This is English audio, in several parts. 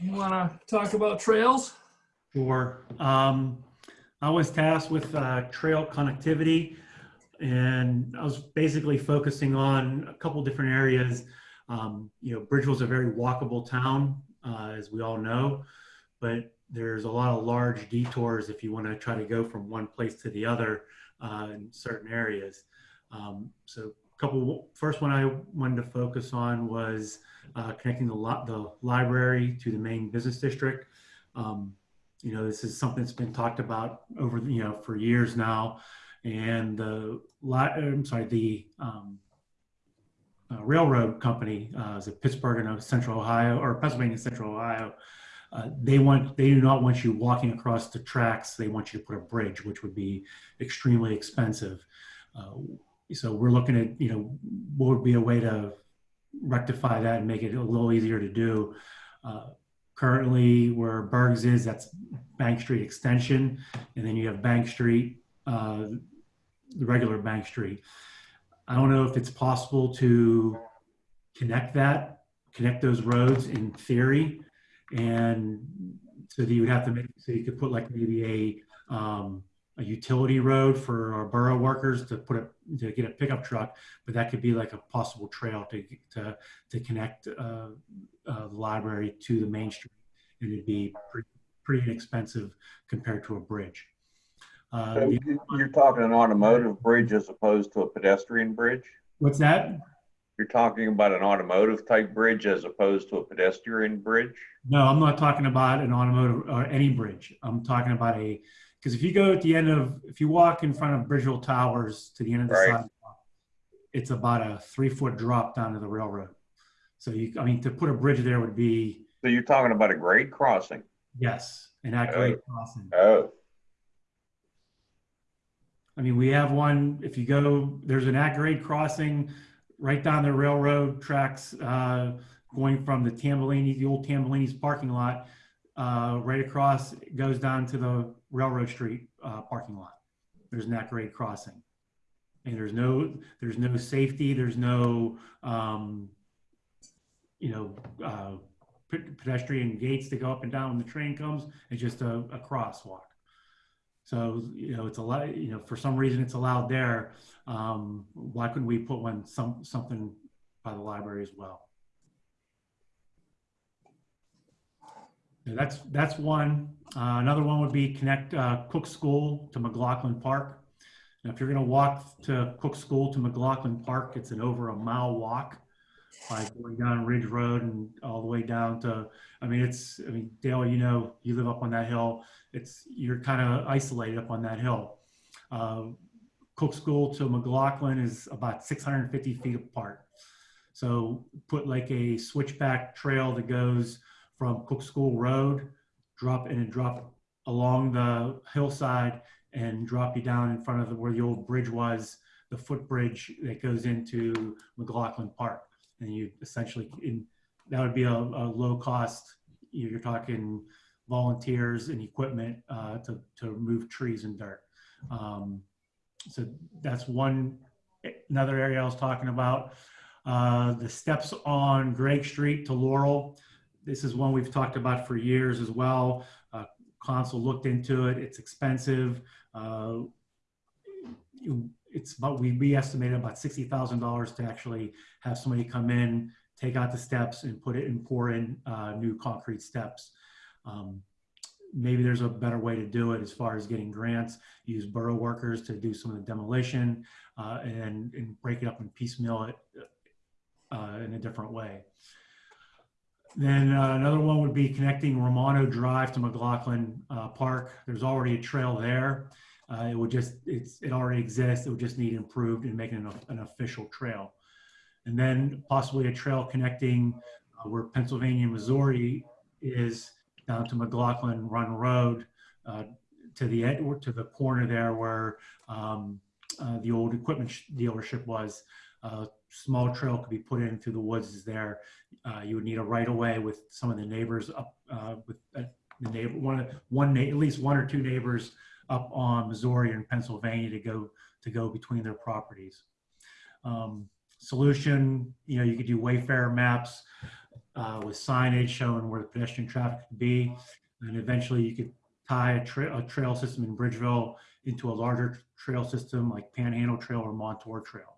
you want to talk about trails? Sure. Um, I was tasked with uh, trail connectivity, and I was basically focusing on a couple different areas. Um, you know, Bridgeville's a very walkable town, uh, as we all know, but there's a lot of large detours if you want to try to go from one place to the other uh, in certain areas. Um, so, couple. First one I wanted to focus on was uh, connecting the the library to the main business district. Um, you know, this is something that's been talked about over, you know, for years now. And the, I'm sorry, the um, uh, railroad company, uh, is it Pittsburgh and Central Ohio or Pennsylvania Central Ohio? Uh, they want, they do not want you walking across the tracks. They want you to put a bridge, which would be extremely expensive. So we're looking at, you know, what would be a way to rectify that and make it a little easier to do. Uh, currently where Bergs is, that's Bank Street Extension, and then you have Bank Street, uh, the regular Bank Street. I don't know if it's possible to connect that, connect those roads in theory, and so that you would have to make, so you could put like maybe a, um, a utility road for our borough workers to put a, to get a pickup truck, but that could be like a possible trail to, to, to connect, uh, uh, the library to the main street. And it'd be pretty, pretty inexpensive compared to a bridge. Uh, So the- you- You're talking an automotive bridge as opposed to a pedestrian bridge? what's that? You're talking about an automotive type bridge as opposed to a pedestrian bridge? No, I'm not talking about an automotive or any bridge. I'm talking about a, because if you go at the end of, if you walk in front of Bridgeville Towers to the end of the Right. sidewalk, it's about a three foot drop down to the railroad. So you, I mean, to put a bridge there would be, So you're talking about a grade crossing? yes, an accurate crossing. Oh, I mean, we have one, if you go, there's an at-grade crossing right down the railroad tracks, uh, going from the Tambellini, the old Tambellini's parking lot, uh, right across, goes down to the Railroad Street, uh, parking lot. There's an at-grade crossing. And there's no, there's no safety, there's no, um, you know, uh, pe- pedestrian gates to go up and down when the train comes. It's just a, a crosswalk. So, you know, it's a lot, you know, for some reason it's allowed there. Um, why couldn't we put one, some, something by the library as well? That's, that's one. Uh, another one would be connect, uh, Cook School to McLaughlin Park. Now, if you're gonna walk to Cook School to McLaughlin Park, it's an over a mile walk by going down Ridge Road and all the way down to, I mean, it's, I mean, Dale, you know, you live up on that hill it's you're kind of isolated up on that hill. Uh, Cook School to McLaughlin is about 650 feet apart. So put like a switchback trail that goes from Cook School Road, drop and drop along the hillside and drop you down in front of where the old bridge was, the footbridge that goes into McLaughlin Park. And you essentially, in, that would be a, a low cost, you're talking volunteers and equipment uh, to, to remove trees and dirt. Um, so that's one, another area I was talking about. Uh, the steps on Greg Street to Laurel. This is one we've talked about for years as well. Uh, Council looked into it. It's expensive. Uh, it's about, we, we estimated about $60,000 to actually have somebody come in, take out the steps and put it and pour in uh, new concrete steps. Um, maybe there's a better way to do it as far as getting grants, use borough workers to do some of the demolition uh, and, and break it up and piecemeal it uh, in a different way. Then uh, another one would be connecting Romano Drive to McLaughlin uh, Park. There's already a trail there. Uh, it would just, it's, it already exists. It would just need improved and making an, an official trail. And then possibly a trail connecting uh, where Pennsylvania, Missouri is down to McLaughlin Run Road uh, to the to the corner there where um, uh, the old equipment sh- dealership was. Uh, small trail could be put in through the woods is there. Uh, you would need a right of way with some of the neighbors up uh, with uh, the neighbor one one at least one or two neighbors up on Missouri and Pennsylvania to go to go between their properties. Um, solution, you know, you could do Wayfair maps uh, with signage showing where the pedestrian traffic could be. And eventually you could tie a trail, a trail system in Bridgeville into a larger trail system like Panhandle Trail or Montour Trail.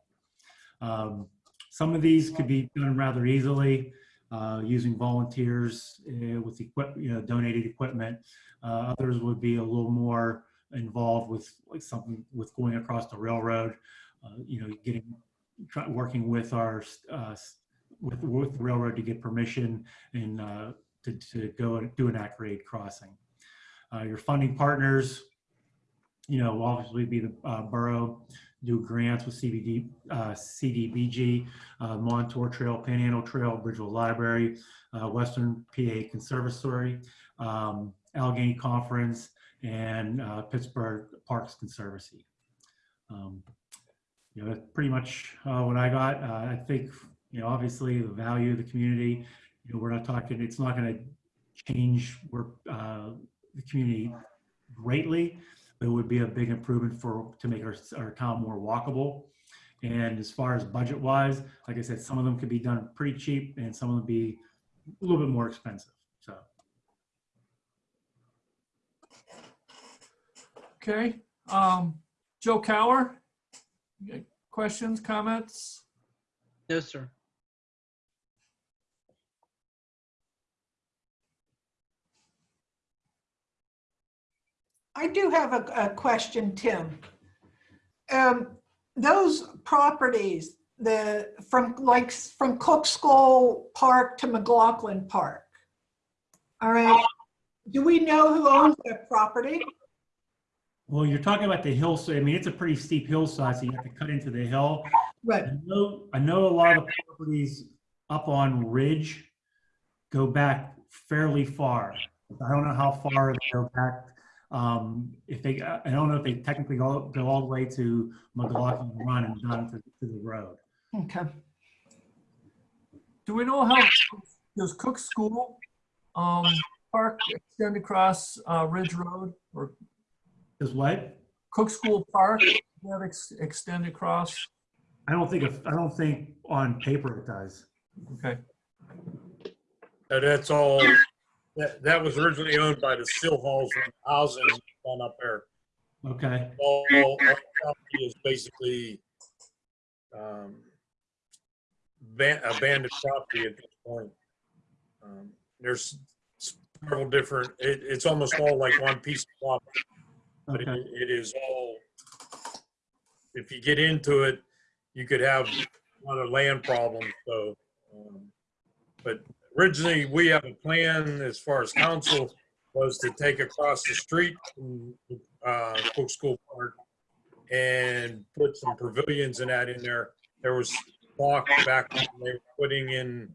Um, Some of these could be done rather easily uh, using volunteers uh, with equip, you know, donated equipment. Uh, Others would be a little more involved with like something with going across the railroad, uh, you know, getting, try, working with our, uh, with, with the railroad to get permission and uh, to, to go do an at-grade crossing. Uh, Your funding partners, you know, will obviously be the borough, do grants with CBD, uh, CDBG, uh, Montour Trail, Panhandle Trail, Bridgeville Library, uh, Western PA Conservatory, um, Allegheny Conference, and uh, Pittsburgh Parks Conservancy. Um, You know, that's pretty much uh, what I got. Uh, I think, you know, obviously the value of the community, you know, we're not talking, it's not going to change where, the community greatly. But It would be a big improvement for, to make our, our town more walkable. And as far as budget wise, like I said, some of them could be done pretty cheap and some of them be a little bit more expensive, so. Okay, um, Joe Cower? Questions, comments? No, sir. I do have a, a question, Tim. Um, those properties, the, from like, from Cook School Park to McLaughlin Park. All right, do we know who owns that property? Well, you're talking about the hillside. I mean, it's a pretty steep hillside, so you have to cut into the hill. Right, I know, I know a lot of the properties up on Ridge go back fairly far. I don't know how far they go back. Um, if they, I don't know if they technically go, go all the way to McLaughlin Run and down to, to the road. okay. Do we know how, does Cook School, um, Park extend across, uh, Ridge Road? Or Is what? Cook School Park, that ex- extend across? I don't think, if- I don't think on paper it does. Okay, That's all, that, that was originally owned by the Still Halls and housing on up there. Okay, All, all property is basically, um, ban- abandoned property at this point. Um, There's several different, it, it's almost all like one piece of property, but it, it is all, if you get into it, you could have a lot of land problems, so. um, But originally, we have a plan as far as council was to take across the street from uh, Cook School Park and put some pavilions and that in there. There was talk back when they were putting in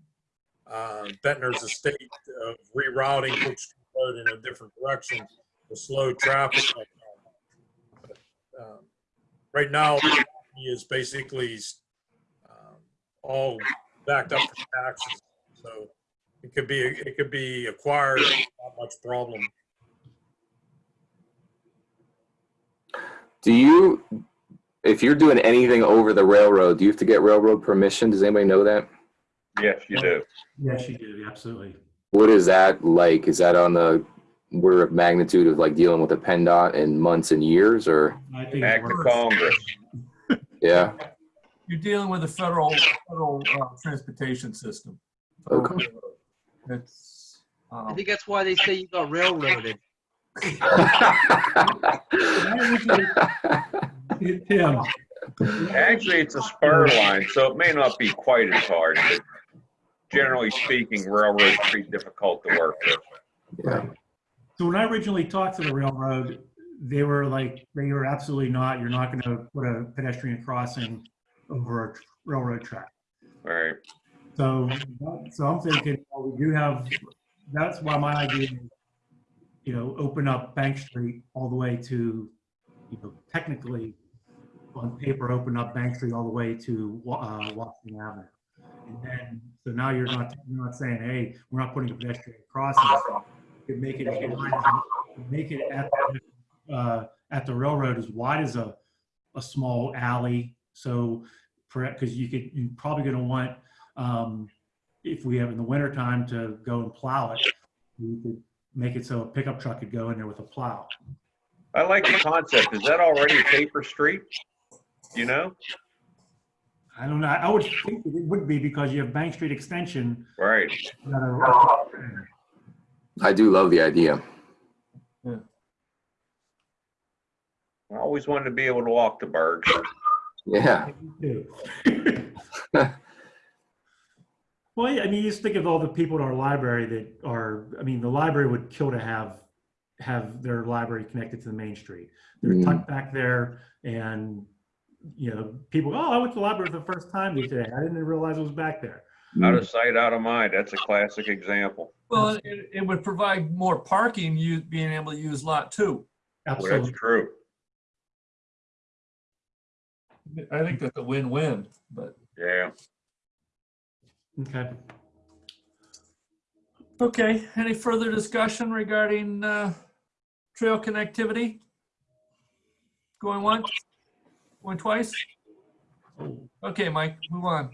uh, estate of rerouting Cook School Road in a different direction to slow traffic. But, um, Right now, he is basically um, all backed up for taxes, so it could be, it could be acquired, not much problem. Do you, if you're doing anything over the railroad, do you have to get railroad permission? Does anybody know that? Yes, you do. Yes, you do, absolutely. What is that like? Is that on the order of magnitude of like dealing with a PennDOT in months and years or? I think it Act of works. Congress. Yeah, you're dealing with the federal, federal, uh, transportation system. Okay. It's, I um, think that's why they say you got railroaded. Tim, Actually, it's a spur line, so it may not be quite as hard, but generally speaking, railroads are pretty difficult to work with. yeah. So when I originally talked to the railroad, they were like, they were absolutely not, you're not gonna put a pedestrian crossing over a railroad track. All right. So, so I'm thinking, we do have, that's why my idea, is, you know, open up Bank Street all the way to, you know, technically, on paper, open up Bank Street all the way to uh, Washington Avenue. And then, so now you're not, you're not saying, hey, we're not putting a pedestrian crossing. You make it, make it at, uh, at the railroad as wide as a, a small alley. So, because you could, you're probably gonna want, um, if we have in the winter time to go and plow it, we could make it so a pickup truck could go in there with a plow. I like the concept. Is that already a paper street? You know? I don't know. I would think it would be because you have Bank Street Extension. Right. are- I do love the idea. I always wanted to be able to walk to Bergs. Yeah. too. Well, I mean, you just think of all the people in our library that are, I mean, the library would kill to have, have their library connected to the main street. They're Mhm. tucked back there and, you know, people, oh, I went to the library for the first time today. I didn't realize it was back there. Out of sight, out of mind. That's a classic example. Well, it, it would provide more parking, you being able to use lot two. Well, that's Absolutely. true. I think that's a win-win, but. Yeah. Okay. Okay, any further discussion regarding uh, trail connectivity? Going once? Going twice? Okay, Mike, move on.